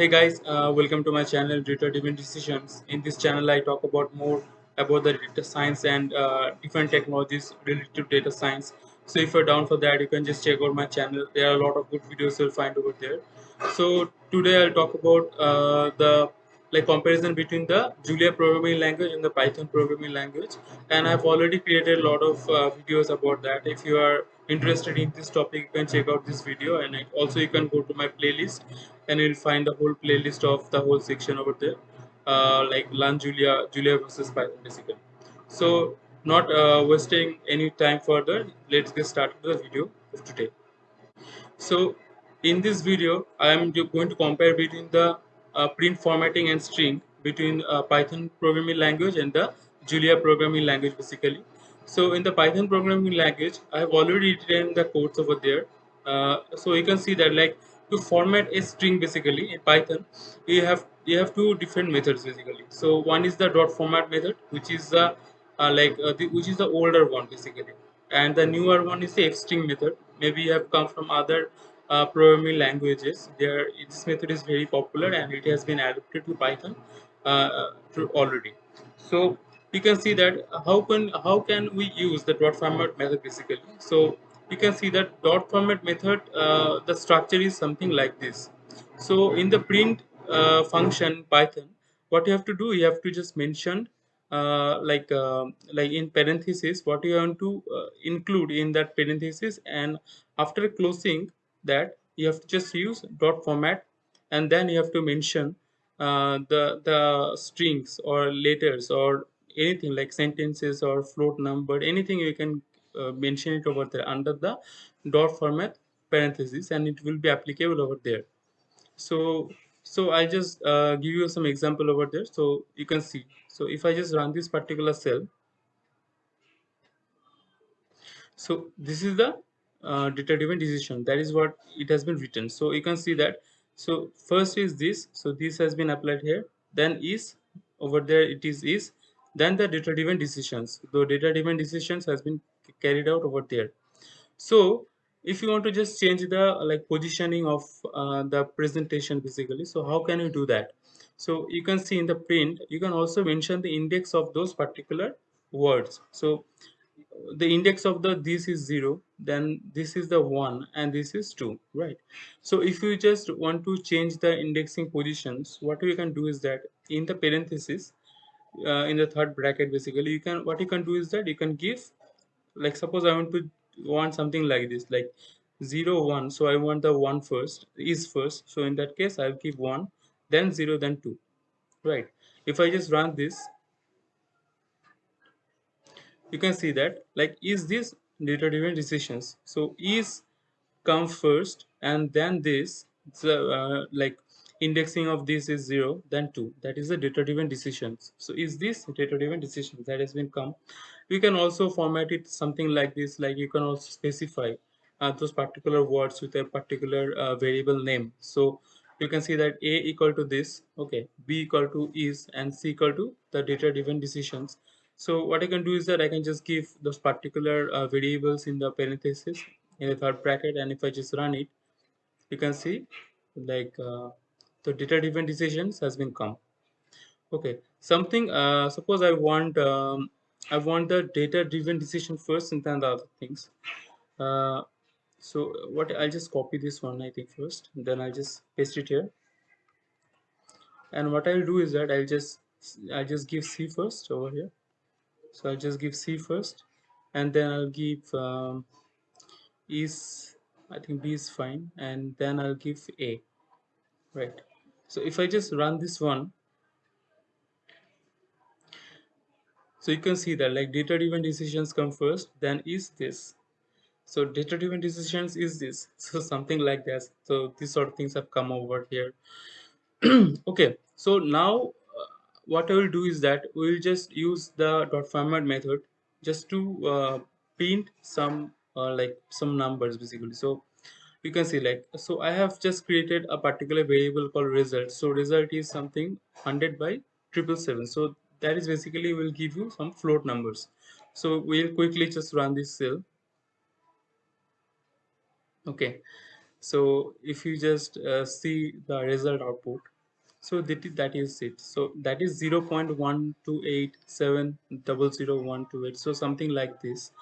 Hey guys, uh, welcome to my channel Data Driven Decisions. In this channel, I talk about more about the data science and uh, different technologies related to data science. So if you're down for that, you can just check out my channel. There are a lot of good videos you'll find over there. So today I'll talk about uh, the like comparison between the Julia programming language and the Python programming language. And I've already created a lot of uh, videos about that. If you are interested in this topic, you can check out this video. And also you can go to my playlist and you'll find the whole playlist of the whole section over there. Uh, like learn Julia, Julia versus Python basically. So not uh, wasting any time further, let's get started with the video of today. So in this video, I am going to compare between the uh, print formatting and string between uh, Python programming language and the Julia programming language basically. So in the Python programming language, I have already written the codes over there. Uh, so you can see that like to format a string basically in Python, you have you have two different methods basically. So one is the dot format method, which is the uh, like uh, the, which is the older one basically, and the newer one is the fstring method. Maybe you have come from other uh, programming languages. There, this method is very popular and it has been adapted to Python uh, already. So you can see that how can how can we use the dot format method basically. So you can see that dot format method uh, the structure is something like this. So in the print uh, function Python, what you have to do, you have to just mention uh, like uh, like in parenthesis what you want to uh, include in that parenthesis and after closing that you have to just use dot format and then you have to mention uh, the the strings or letters or anything like sentences or float number anything you can uh, mention it over there under the dot format parenthesis and it will be applicable over there. So so i just uh, give you some example over there. So you can see. So if i just run this particular cell so this is the uh, data driven decision. That is what it has been written. So you can see that. So first is this. So this has been applied here. Then is over there it is is then the data driven decisions the data driven decisions has been carried out over there. So if you want to just change the like positioning of uh, the presentation basically so how can you do that? So you can see in the print you can also mention the index of those particular words. So the index of the this is 0 then this is the 1 and this is 2 right? So if you just want to change the indexing positions what you can do is that in the parenthesis uh, in the third bracket basically. You can what you can do is that you can give like suppose i want to want something like this like 0 1 so i want the 1 first is first. So in that case i'll give 1 then 0 then 2 right. If i just run this you can see that like is this data driven decisions? So is come first and then this the uh, like indexing of this is 0 then 2 that is the data driven decisions. So is this data driven decision that has been come? We can also format it something like this like you can also specify uh, those particular words with a particular uh, variable name. So you can see that a equal to this okay b equal to is and c equal to the data driven decisions. So what I can do is that I can just give those particular uh, variables in the parenthesis in the third bracket and if I just run it you can see like the data driven decisions has been come. Okay. Something uh, suppose I want um, I want the data driven decision first and then the other things. Uh, so what I'll just copy this one I think first then I'll just paste it here. And what I'll do is that I'll just I'll just give C first over here. So I'll just give C first and then I'll give um, is I think B is fine and then I'll give A right so if I just run this one so you can see that like data driven decisions come first then is this. So data driven decisions is this. So something like that so these sort of things have come over here. Okay. So now what I will do is that we will just use the dot format method just to uh, print some uh, like some numbers basically. So you can see like so I have just created a particular variable called result. So result is something 100 by triple seven. So that is basically will give you some float numbers. So we'll quickly just run this cell. Okay. So if you just uh, see the result output so that is, that is it. So that is 0 0.1287000128 so something like this.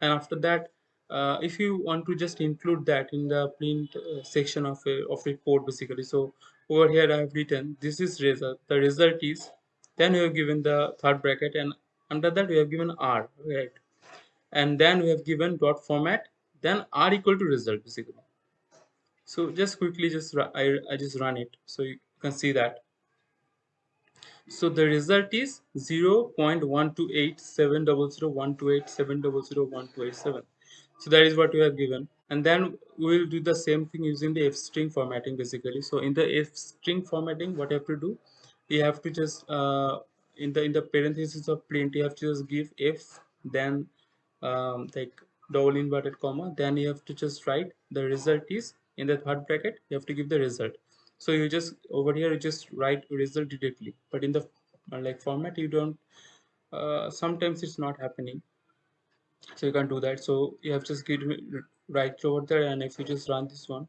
And after that uh, if you want to just include that in the print uh, section of a of report basically. So over here i have written this is result the result is then we have given the third bracket and under that we have given r right? And then we have given dot format then r equal to result basically. So just quickly just I, I just run it so you can see that. So the result is 0 0.1287001287001287 so that is what we have given. And then we will do the same thing using the f string formatting basically. So in the f string formatting what you have to do you have to just uh, in the in the parenthesis of print you have to just give f then um, like double inverted comma then you have to just write the result is in the third bracket you have to give the result. So you just over here you just write result directly. But in the uh, like format you don't uh, sometimes it's not happening so you can do that. So you have just get right over there and if you just run this one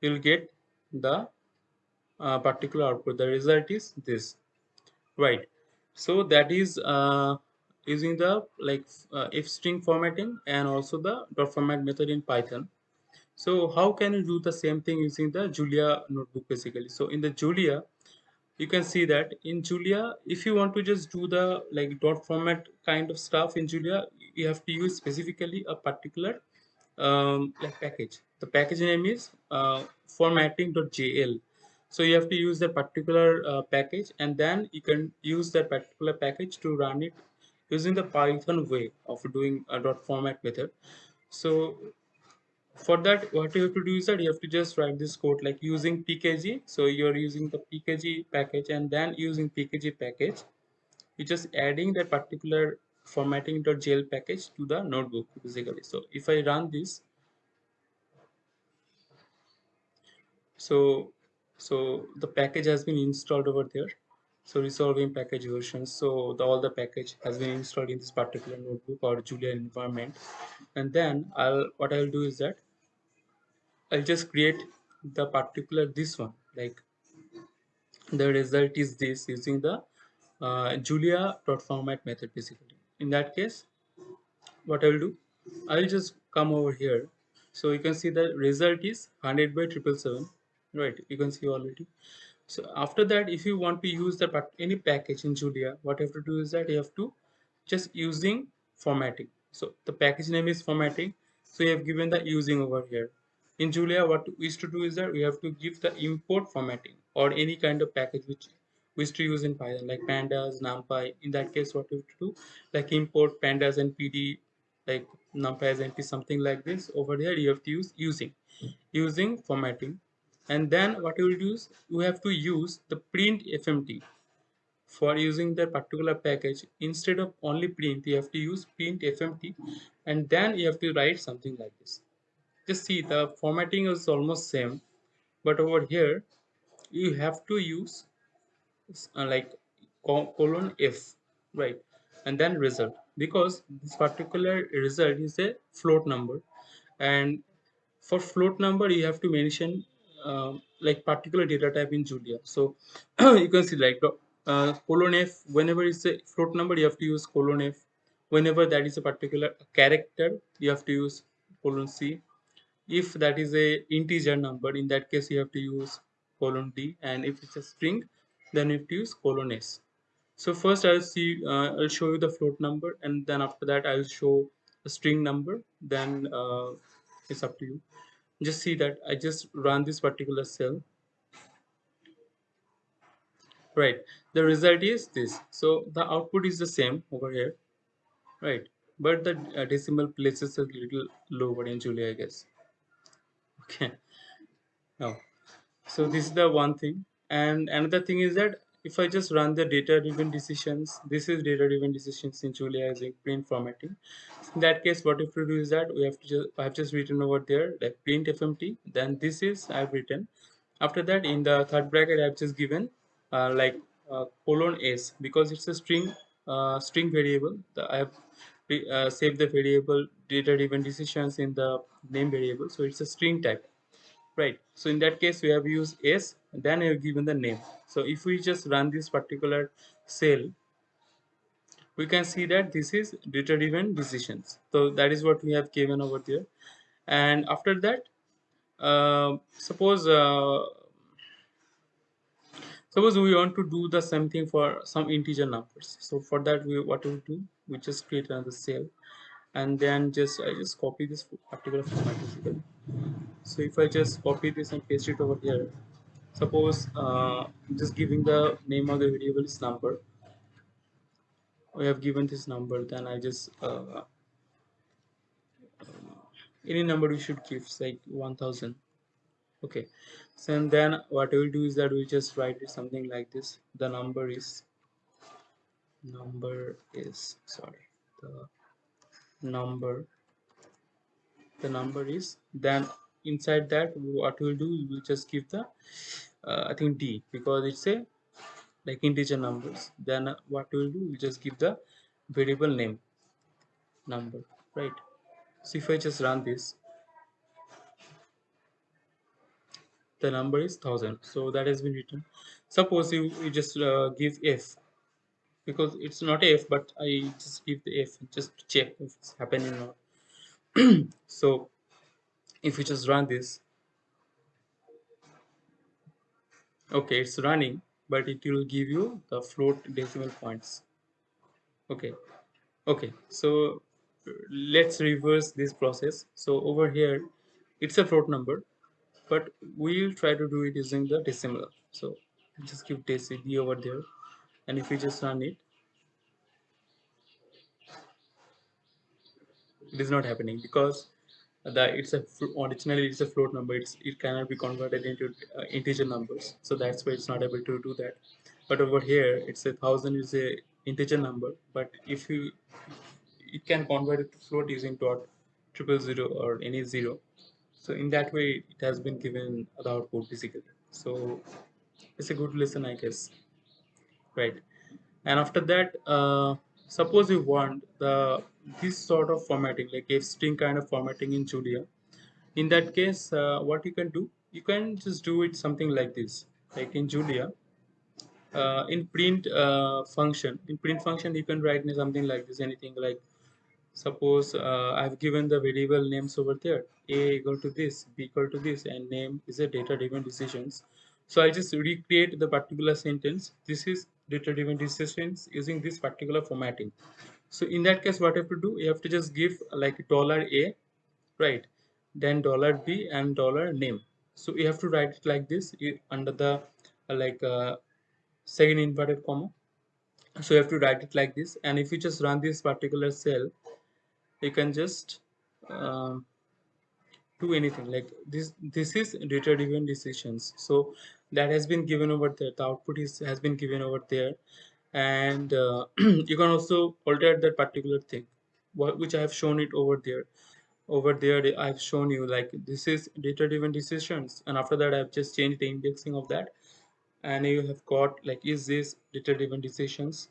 you'll get the uh, particular output. The result is this. Right. So that is uh, using the like uh, f string formatting and also the dot format method in python. So how can you do the same thing using the julia notebook basically? So in the julia you can see that in julia if you want to just do the like dot format kind of stuff in julia you have to use specifically a particular um, like package. The package name is uh, formatting.jl so you have to use that particular uh, package and then you can use that particular package to run it using the python way of doing a dot format method. So for that what you have to do is that you have to just write this code like using pkg so you're using the pkg package and then using pkg package. You're just adding that particular formatting.jl package to the notebook basically. So if i run this so so the package has been installed over there. So resolving package versions. So the, all the package has been installed in this particular notebook or julia environment. And then i'll what i'll do is that i'll just create the particular this one like the result is this using the uh, julia dot format method basically. In that case what i will do i will just come over here. So you can see the result is 100 by triple seven right? You can see already. So after that if you want to use the any package in julia what you have to do is that you have to just using formatting. So the package name is formatting. So you have given the using over here in julia what we used to do is that we have to give the import formatting or any kind of package which we used to use in python like pandas numpy. In that case what you have to do like import pandas and pd like numpy as np something like this over here you have to use using using formatting. And then what you will do is you have to use the print fmt for using that particular package. Instead of only print you have to use print fmt and then you have to write something like this just see the formatting is almost same but over here you have to use uh, like colon f right? And then result because this particular result is a float number. And for float number you have to mention uh, like particular data type in julia. So you can see like uh, colon f whenever it's a float number you have to use colon f. Whenever that is a particular character you have to use colon c if that is a integer number in that case you have to use colon d and if it's a string then you have to use colon s. So first i'll see uh, i'll show you the float number and then after that i'll show a string number. Then uh, it's up to you. Just see that i just run this particular cell. Right. The result is this. So the output is the same over here. Right. But the uh, decimal places a little lower in julia i guess okay. Now so this is the one thing. And another thing is that if i just run the data driven decisions this is data driven decisions in julia as a print formatting. In that case what if we do is that we have to just i have just written over there like print fmt then this is i've written. After that in the third bracket i've just given uh, like uh, colon s because it's a string uh, string variable. The, i have uh, saved the variable data driven decisions in the name variable. So it's a string type right? So in that case we have used s then we have given the name. So if we just run this particular cell we can see that this is data driven decisions. So that is what we have given over there. And after that uh, suppose uh, suppose we want to do the same thing for some integer numbers. So for that we what we do we just create another cell and then just I just copy this particular format so if I just copy this and paste it over here suppose uh, just giving the name of the variable is number. We have given this number then I just uh, any number we should give like 1000 okay. So and then what we will do is that we'll just write it something like this. The number is number is sorry. The number the number is then inside that what we'll do we'll just give the uh, I think D because it's a like integer numbers. Then what we'll do we'll just give the variable name number right? So if I just run this the number is 1000 so that has been written. Suppose you, you just uh, give f because it's not f but I just give the f just to check if it's happening or not. So if we just run this okay it's running but it will give you the float decimal points. Okay. Okay. So let's reverse this process. So over here it's a float number but we'll try to do it using the decimal so just give d over there. And if we just run it it is not happening because that it's a originally it's a float number. It's it cannot be converted into uh, integer numbers. So that's why it's not able to do that. But over here it's a thousand is a integer number. But if you it can convert it to float using dot triple zero or any zero so in that way it has been given the output basically so it's a good lesson i guess. Right. And after that uh, suppose you want the this sort of formatting like a string kind of formatting in julia. In that case uh, what you can do you can just do it something like this. Like in julia uh, in print uh, function in print function you can write something like this anything like suppose uh, I've given the variable names over there. A equal to this b equal to this and name is a data driven decisions. So I just recreate the particular sentence. This is data driven decisions using this particular formatting. So in that case what I have to do? You have to just give like dollar a right? Then dollar b and dollar name. So you have to write it like this under the uh, like uh, second inverted comma. So you have to write it like this. And if you just run this particular cell you can just um, do anything. Like this this is data driven decisions. So that has been given over there. The output is has been given over there. And uh, you can also alter that particular thing. Which i have shown it over there. Over there i've shown you like this is data driven decisions. And after that i've just changed the indexing of that. And you have got like is this data driven decisions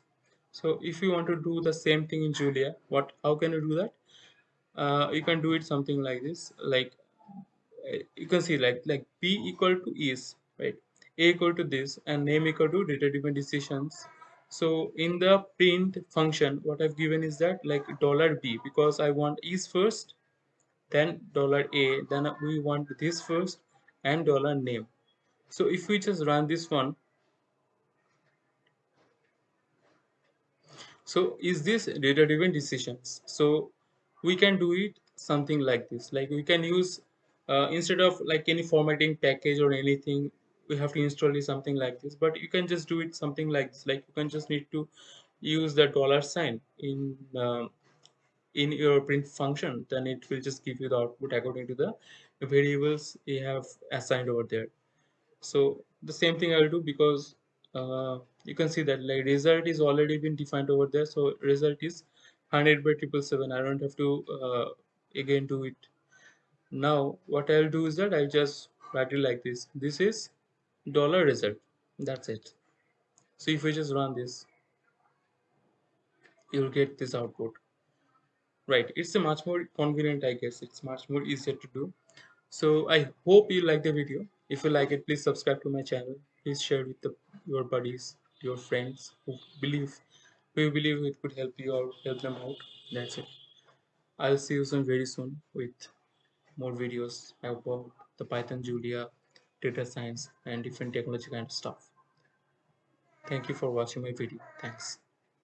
so if you want to do the same thing in julia what how can you do that? Uh, you can do it something like this like uh, you can see like like b equal to is right? A equal to this and name equal to data driven decisions. So in the print function what i've given is that like dollar b because i want is first then dollar a then we want this first and dollar name. So if we just run this one so is this data driven decisions? So we can do it something like this. Like we can use uh, instead of like any formatting package or anything we have to install something like this. But you can just do it something like this. Like you can just need to use the dollar sign in uh, in your print function. Then it will just give you the output according to the variables you have assigned over there. So the same thing i will do because uh, you can see that like result is already been defined over there. So result is 100 by triple seven. I don't have to uh, again do it. Now what i'll do is that i'll just write it like this. This is dollar result. That's it. So if we just run this you'll get this output. Right. It's a much more convenient i guess. It's much more easier to do. So i hope you like the video. If you like it please subscribe to my channel please share with the, your buddies your friends who believe who believe it could help you or help them out. That's it. I'll see you soon very soon with more videos about the python julia data science and different technology kind of stuff. Thank you for watching my video. Thanks